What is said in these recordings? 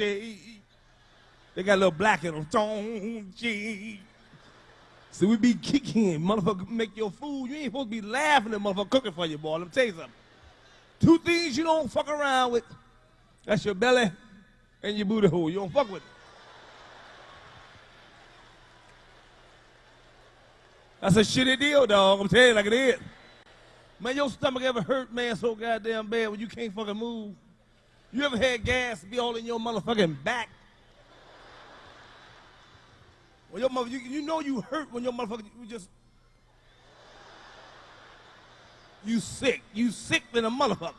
They got a little black in them. Don't So we be kicking, motherfucker, make your food. You ain't supposed to be laughing at motherfucker cooking for you, boy. Let me tell you something. Two things you don't fuck around with. That's your belly and your booty hole. You don't fuck with it. That's a shitty deal, dog. I'm telling you like it is. Man, your stomach ever hurt, man, so goddamn bad when you can't fucking move? You ever had gas be all in your motherfucking back? When your mother, you, you know you hurt when your motherfucker, you just, you sick. You sick than a motherfucker.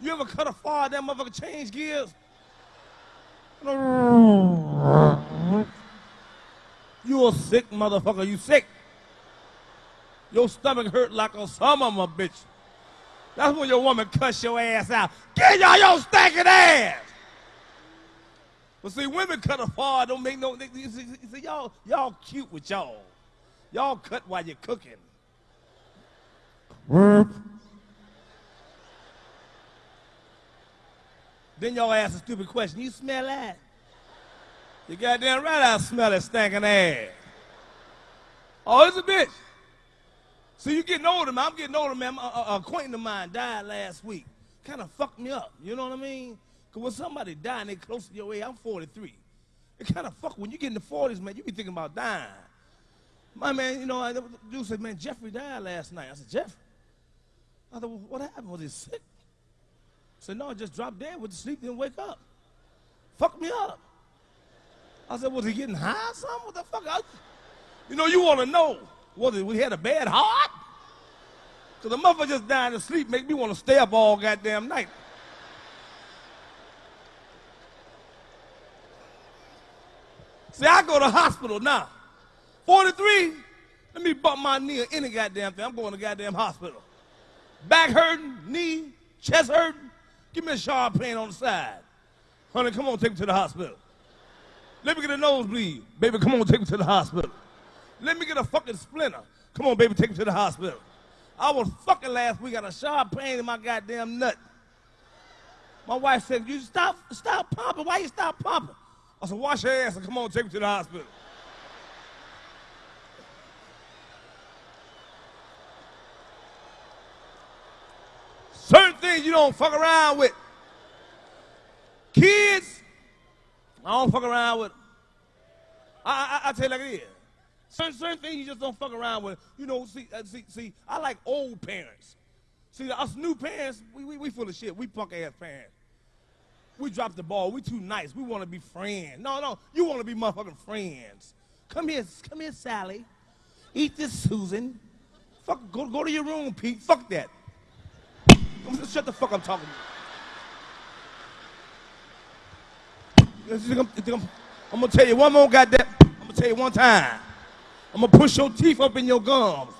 You ever cut a fire, that motherfucker change gears? You a sick motherfucker. You sick. Your stomach hurt like a summer, my bitch. That's when your woman cuss your ass out. Get y'all your stinking ass. But see, women cut a far, don't make no. You see, see, y'all, y'all cute with y'all. Y'all cut while you're cooking. Then y'all ask a stupid question. You smell that? You goddamn right I smell that stinking ass. Oh, it's a bitch. See, you're getting older, man. I'm getting older, man. A, uh, uh, acquaintance of mine died last week. Kind of fucked me up. You know what I mean? Because when somebody and they close to your age, I'm 43. It kind of fuck when you get in the 40s, man. You be thinking about dying. My man, you know, I, dude said, man, Jeffrey died last night. I said, Jeff? I thought, well, what happened? Was he sick? I said, no, I just dropped dead, went to sleep, didn't wake up. Fucked me up. I said, was he getting high or something? What the fuck? I, you know, you want to know. Was it, we had a bad heart? Because the mother just dying to sleep make me want to stay up all goddamn night. See, I go to hospital now. 43, let me bump my knee or any goddamn thing. I'm going to goddamn hospital. Back hurting, knee, chest hurting. Give me a sharp pain on the side. Honey, come on, take me to the hospital. Let me get a nosebleed. Baby, come on, take me to the hospital. Let me get a fucking splinter. Come on, baby, take me to the hospital. I was fucking last week, got a sharp pain in my goddamn nut. My wife said, you stop, stop pumping. Why you stop pumping? I said, wash your ass and come on, take me to the hospital. Certain things you don't fuck around with. Kids, I don't fuck around with. I, I, I tell you like it is. Certain, certain things you just don't fuck around with. You know, see, uh, see, see, I like old parents. See, us new parents, we, we, we full of shit. We punk ass parents. We drop the ball. We too nice. We want to be friends. No, no, you want to be motherfucking friends. Come here, come here, Sally. Eat this, Susan. Fuck, go, go to your room, Pete. Fuck that. Shut the fuck up talking. I'm, talking. I'm gonna tell you one more goddamn. I'm gonna tell you one time. I'm gonna push your teeth up in your gums.